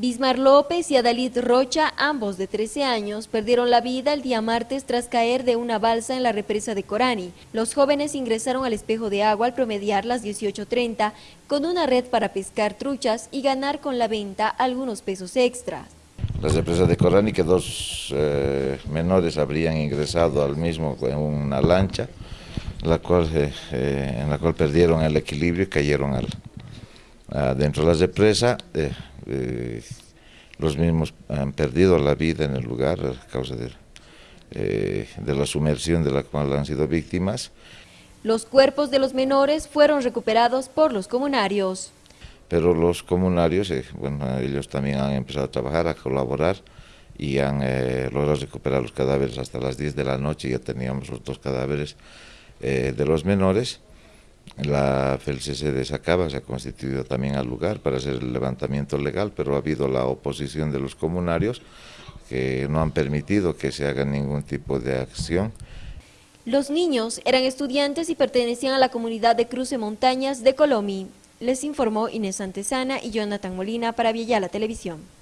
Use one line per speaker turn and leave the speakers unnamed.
Bismar López y Adalid Rocha, ambos de 13 años, perdieron la vida el día martes tras caer de una balsa en la represa de Corani. Los jóvenes ingresaron al espejo de agua al promediar las 18.30 con una red para pescar truchas y ganar con la venta algunos pesos extras.
La represa de Corani que dos eh, menores habrían ingresado al mismo en una lancha, la cual, eh, eh, en la cual perdieron el equilibrio y cayeron al, dentro de la represa. Los mismos han perdido la vida en el lugar a causa de, eh, de la sumersión de la cual han sido víctimas.
Los cuerpos de los menores fueron recuperados por los comunarios.
Pero los comunarios, eh, bueno, ellos también han empezado a trabajar, a colaborar y han logrado recuperar los cadáveres hasta las 10 de la noche, ya teníamos los dos cadáveres de los menores. La FELCC de Sacaba se ha constituido también al lugar para hacer el levantamiento legal, pero ha habido la oposición de los comunarios que no han permitido que se haga ningún tipo de acción.
Los niños eran estudiantes y pertenecían a la comunidad de Cruce Montañas de Colomi. Les informó Inés Antesana y Jonathan Molina para la Televisión.